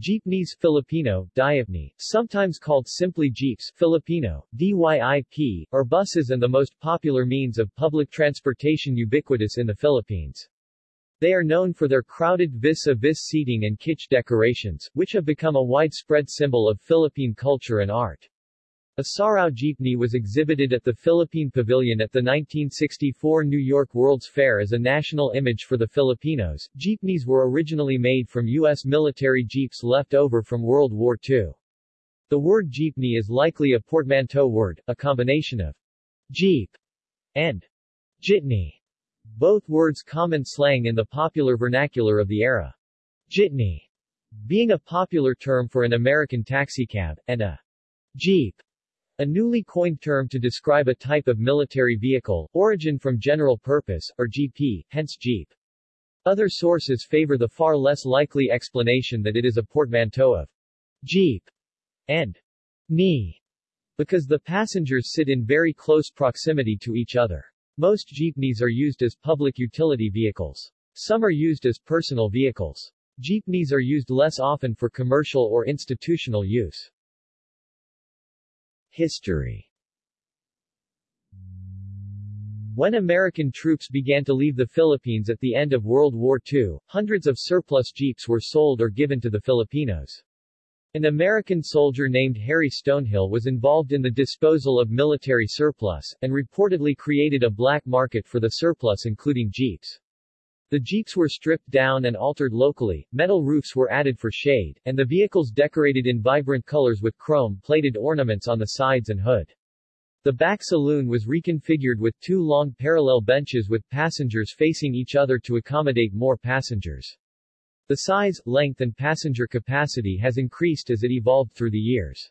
Jeepneys Filipino, Diapney, sometimes called simply Jeeps Filipino, DYIP, are buses and the most popular means of public transportation ubiquitous in the Philippines. They are known for their crowded vis-a-vis seating and kitsch decorations, which have become a widespread symbol of Philippine culture and art. A Sarao jeepney was exhibited at the Philippine Pavilion at the 1964 New York World's Fair as a national image for the Filipinos. Jeepneys were originally made from U.S. military jeeps left over from World War II. The word jeepney is likely a portmanteau word, a combination of jeep and jitney, both words common slang in the popular vernacular of the era. Jitney being a popular term for an American taxicab, and a jeep a newly coined term to describe a type of military vehicle, origin from general purpose, or GP, hence Jeep. Other sources favor the far less likely explanation that it is a portmanteau of Jeep and knee, because the passengers sit in very close proximity to each other. Most jeepneys are used as public utility vehicles. Some are used as personal vehicles. Jeepneys are used less often for commercial or institutional use. History When American troops began to leave the Philippines at the end of World War II, hundreds of surplus jeeps were sold or given to the Filipinos. An American soldier named Harry Stonehill was involved in the disposal of military surplus, and reportedly created a black market for the surplus including jeeps. The Jeeps were stripped down and altered locally, metal roofs were added for shade, and the vehicles decorated in vibrant colors with chrome-plated ornaments on the sides and hood. The back saloon was reconfigured with two long parallel benches with passengers facing each other to accommodate more passengers. The size, length and passenger capacity has increased as it evolved through the years.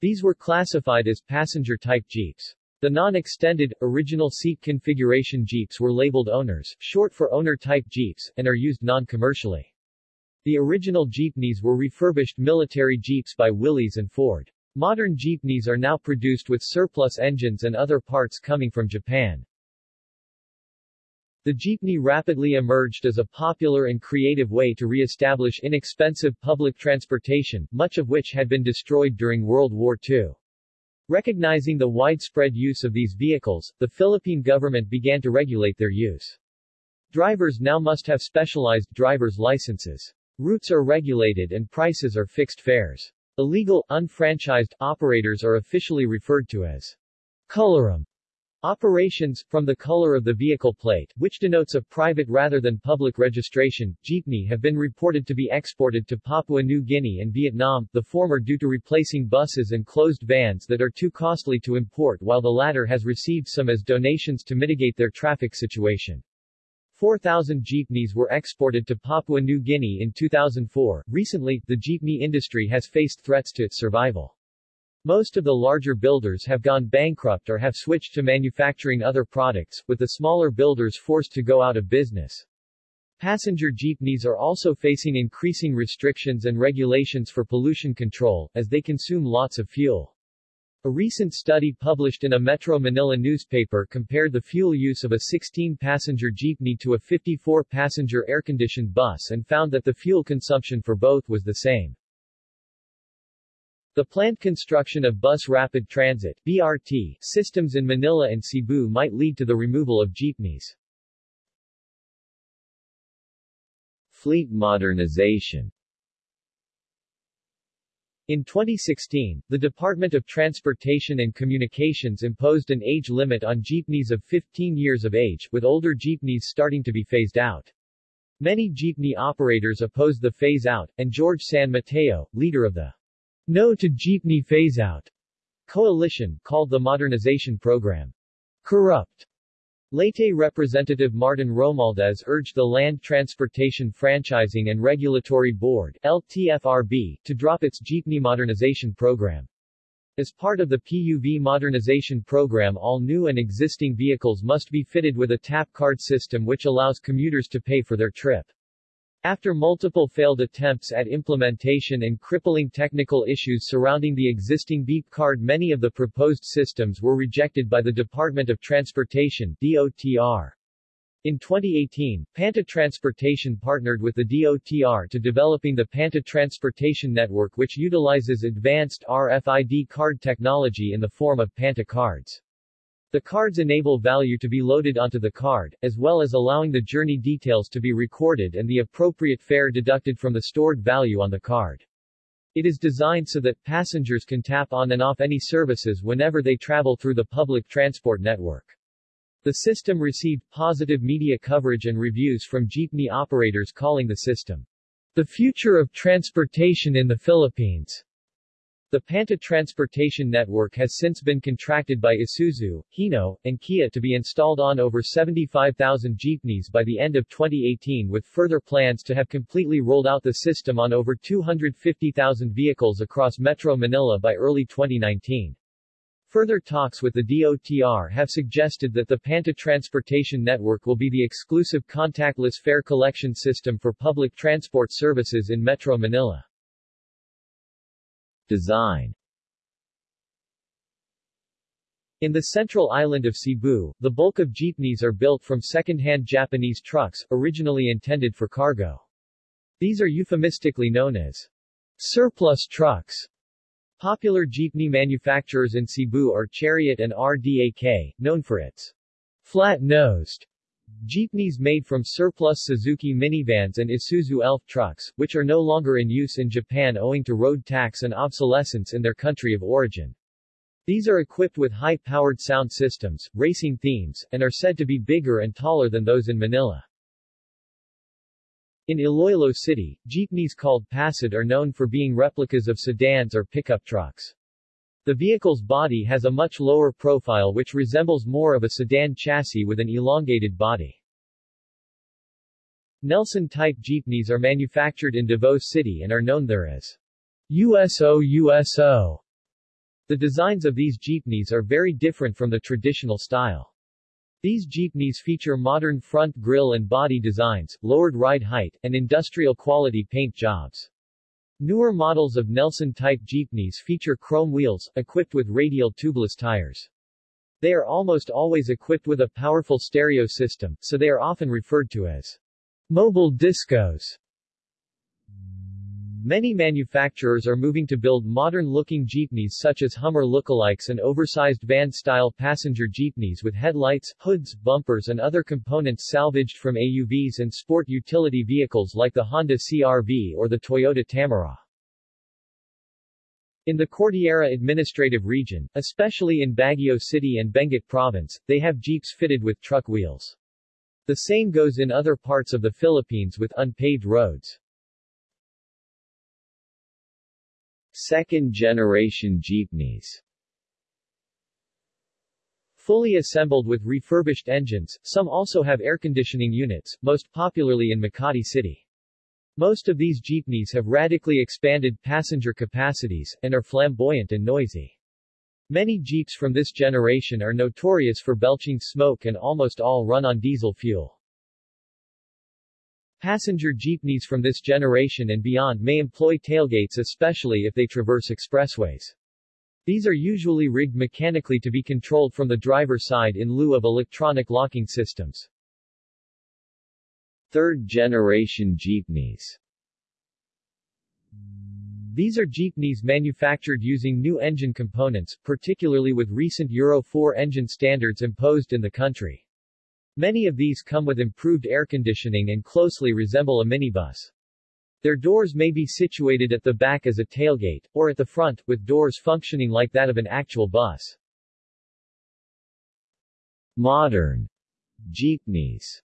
These were classified as passenger-type Jeeps. The non-extended, original seat configuration Jeeps were labeled owners, short for owner-type Jeeps, and are used non-commercially. The original jeepneys were refurbished military Jeeps by Willys and Ford. Modern jeepneys are now produced with surplus engines and other parts coming from Japan. The jeepney rapidly emerged as a popular and creative way to re-establish inexpensive public transportation, much of which had been destroyed during World War II. Recognizing the widespread use of these vehicles, the Philippine government began to regulate their use. Drivers now must have specialized driver's licenses. Routes are regulated and prices are fixed fares. Illegal, unfranchised operators are officially referred to as colorum Operations, from the color of the vehicle plate, which denotes a private rather than public registration, jeepney have been reported to be exported to Papua New Guinea and Vietnam, the former due to replacing buses and closed vans that are too costly to import while the latter has received some as donations to mitigate their traffic situation. 4,000 jeepneys were exported to Papua New Guinea in 2004. Recently, the jeepney industry has faced threats to its survival. Most of the larger builders have gone bankrupt or have switched to manufacturing other products, with the smaller builders forced to go out of business. Passenger jeepneys are also facing increasing restrictions and regulations for pollution control, as they consume lots of fuel. A recent study published in a Metro Manila newspaper compared the fuel use of a 16-passenger jeepney to a 54-passenger air-conditioned bus and found that the fuel consumption for both was the same. The planned construction of bus rapid transit BRT systems in Manila and Cebu might lead to the removal of jeepneys. Fleet modernization in 2016, the Department of Transportation and Communications imposed an age limit on jeepneys of 15 years of age, with older jeepneys starting to be phased out. Many jeepney operators opposed the phase-out, and George San Mateo, leader of the no to Jeepney Phase-Out coalition, called the modernization program corrupt. Leyte Representative Martin Romualdez urged the Land Transportation Franchising and Regulatory Board LTFRB, to drop its jeepney modernization program. As part of the PUV modernization program all new and existing vehicles must be fitted with a tap card system which allows commuters to pay for their trip. After multiple failed attempts at implementation and crippling technical issues surrounding the existing beep card many of the proposed systems were rejected by the Department of Transportation DOTR. In 2018, Panta Transportation partnered with the DOTR to developing the Panta Transportation Network which utilizes advanced RFID card technology in the form of Panta cards. The cards enable value to be loaded onto the card, as well as allowing the journey details to be recorded and the appropriate fare deducted from the stored value on the card. It is designed so that passengers can tap on and off any services whenever they travel through the public transport network. The system received positive media coverage and reviews from jeepney operators calling the system the future of transportation in the Philippines. The Panta Transportation Network has since been contracted by Isuzu, Hino, and Kia to be installed on over 75,000 jeepneys by the end of 2018 with further plans to have completely rolled out the system on over 250,000 vehicles across Metro Manila by early 2019. Further talks with the DOTR have suggested that the Panta Transportation Network will be the exclusive contactless fare collection system for public transport services in Metro Manila. Design In the central island of Cebu, the bulk of jeepneys are built from second-hand Japanese trucks, originally intended for cargo. These are euphemistically known as surplus trucks Popular jeepney manufacturers in Cebu are Chariot and RDAK, known for its flat-nosed jeepneys made from surplus Suzuki minivans and Isuzu Elf trucks, which are no longer in use in Japan owing to road tax and obsolescence in their country of origin. These are equipped with high-powered sound systems, racing themes, and are said to be bigger and taller than those in Manila. In Iloilo City, jeepneys called Pasad are known for being replicas of sedans or pickup trucks. The vehicle's body has a much lower profile which resembles more of a sedan chassis with an elongated body. Nelson-type jeepneys are manufactured in Davao City and are known there as USO USO. The designs of these jeepneys are very different from the traditional style. These jeepneys feature modern front grille and body designs, lowered ride height, and industrial-quality paint jobs. Newer models of Nelson-type jeepneys feature chrome wheels, equipped with radial tubeless tires. They are almost always equipped with a powerful stereo system, so they are often referred to as mobile discos. Many manufacturers are moving to build modern-looking jeepneys such as Hummer lookalikes and oversized van-style passenger jeepneys with headlights, hoods, bumpers and other components salvaged from AUVs and sport utility vehicles like the Honda CR-V or the Toyota Tamaraw. In the Cordillera Administrative Region, especially in Baguio City and Benguet Province, they have jeeps fitted with truck wheels. The same goes in other parts of the Philippines with unpaved roads. Second-generation jeepneys Fully assembled with refurbished engines, some also have air conditioning units, most popularly in Makati City. Most of these jeepneys have radically expanded passenger capacities, and are flamboyant and noisy. Many jeeps from this generation are notorious for belching smoke and almost all run on diesel fuel. Passenger jeepneys from this generation and beyond may employ tailgates especially if they traverse expressways. These are usually rigged mechanically to be controlled from the driver's side in lieu of electronic locking systems. Third-generation jeepneys These are jeepneys manufactured using new engine components, particularly with recent Euro 4 engine standards imposed in the country. Many of these come with improved air conditioning and closely resemble a minibus. Their doors may be situated at the back as a tailgate, or at the front, with doors functioning like that of an actual bus. Modern jeepneys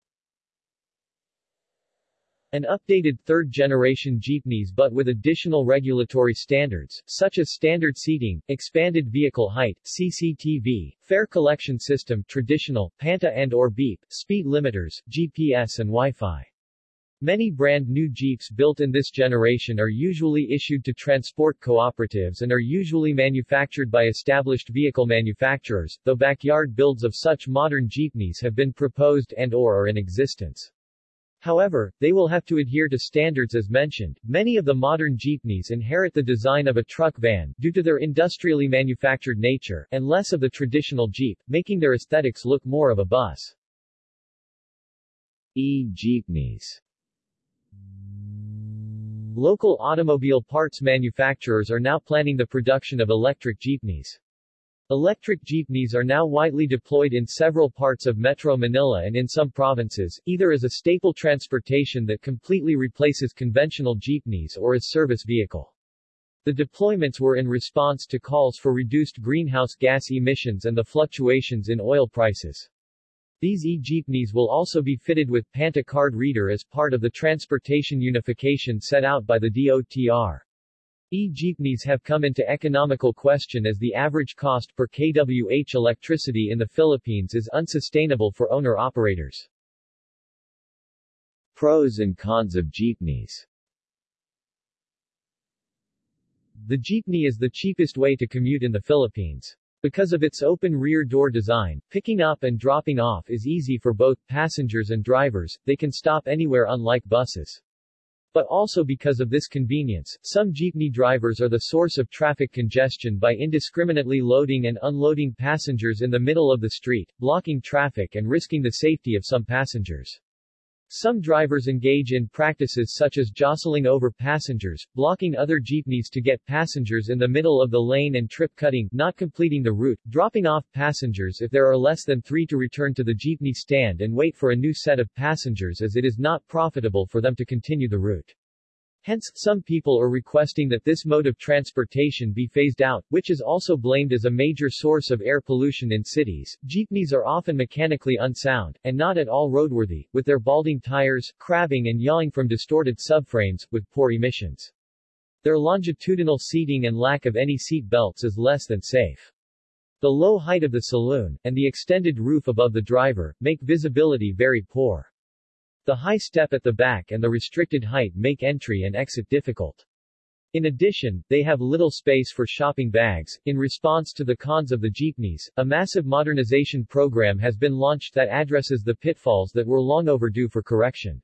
an updated third-generation jeepneys but with additional regulatory standards, such as standard seating, expanded vehicle height, CCTV, fare collection system traditional, Panta and or beep, speed limiters, GPS and Wi-Fi. Many brand new Jeeps built in this generation are usually issued to transport cooperatives and are usually manufactured by established vehicle manufacturers, though backyard builds of such modern jeepneys have been proposed and or are in existence. However, they will have to adhere to standards as mentioned. Many of the modern jeepneys inherit the design of a truck van, due to their industrially manufactured nature, and less of the traditional jeep, making their aesthetics look more of a bus. E-jeepneys Local automobile parts manufacturers are now planning the production of electric jeepneys. Electric jeepneys are now widely deployed in several parts of Metro Manila and in some provinces, either as a staple transportation that completely replaces conventional jeepneys or as service vehicle. The deployments were in response to calls for reduced greenhouse gas emissions and the fluctuations in oil prices. These e-jeepneys will also be fitted with Panta card reader as part of the transportation unification set out by the DOTR. E-jeepneys have come into economical question as the average cost per kWh electricity in the Philippines is unsustainable for owner-operators. Pros and cons of jeepneys The jeepney is the cheapest way to commute in the Philippines. Because of its open rear door design, picking up and dropping off is easy for both passengers and drivers, they can stop anywhere unlike buses. But also because of this convenience, some jeepney drivers are the source of traffic congestion by indiscriminately loading and unloading passengers in the middle of the street, blocking traffic and risking the safety of some passengers. Some drivers engage in practices such as jostling over passengers, blocking other jeepneys to get passengers in the middle of the lane and trip cutting, not completing the route, dropping off passengers if there are less than three to return to the jeepney stand and wait for a new set of passengers as it is not profitable for them to continue the route. Hence, some people are requesting that this mode of transportation be phased out, which is also blamed as a major source of air pollution in cities. Jeepneys are often mechanically unsound, and not at all roadworthy, with their balding tires, crabbing and yawing from distorted subframes, with poor emissions. Their longitudinal seating and lack of any seat belts is less than safe. The low height of the saloon, and the extended roof above the driver, make visibility very poor. The high step at the back and the restricted height make entry and exit difficult. In addition, they have little space for shopping bags. In response to the cons of the jeepneys, a massive modernization program has been launched that addresses the pitfalls that were long overdue for correction.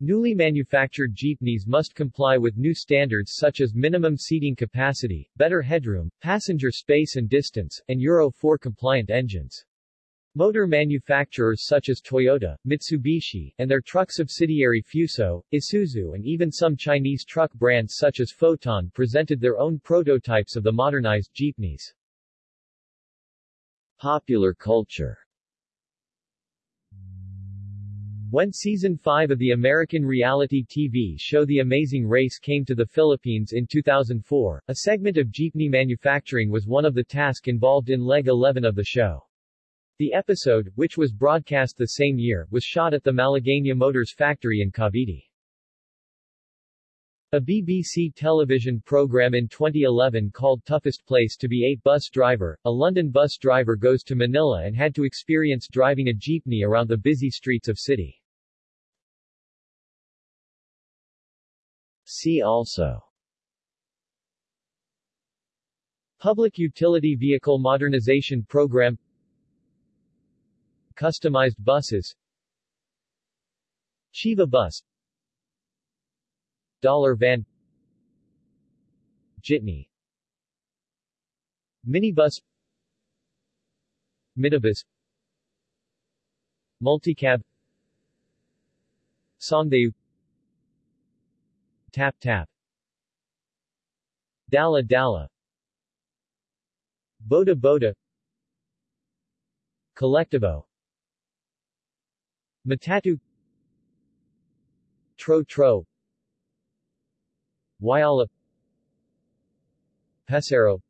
Newly manufactured jeepneys must comply with new standards such as minimum seating capacity, better headroom, passenger space and distance, and Euro 4 compliant engines. Motor manufacturers such as Toyota, Mitsubishi, and their truck subsidiary Fuso, Isuzu and even some Chinese truck brands such as Foton presented their own prototypes of the modernized jeepneys. Popular culture When season 5 of the American reality TV show The Amazing Race came to the Philippines in 2004, a segment of jeepney manufacturing was one of the tasks involved in leg 11 of the show. The episode, which was broadcast the same year, was shot at the Malagueña Motors factory in Cavite. A BBC television program in 2011 called Toughest Place to be a bus driver, a London bus driver goes to Manila and had to experience driving a jeepney around the busy streets of city. See also Public Utility Vehicle Modernization Program Customized buses. Chiva bus. Dollar van. Jitney. Minibus. Minibus. Multicab. Songthaew Tap Tap. Dala Dala. Boda Boda. Colectivo Matatu. Tro Tro. Wayala Pesero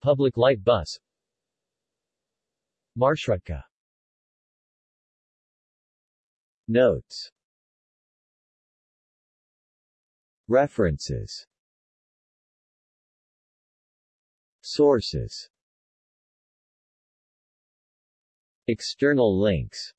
Public light bus. Marshrutka Notes. References. Sources External links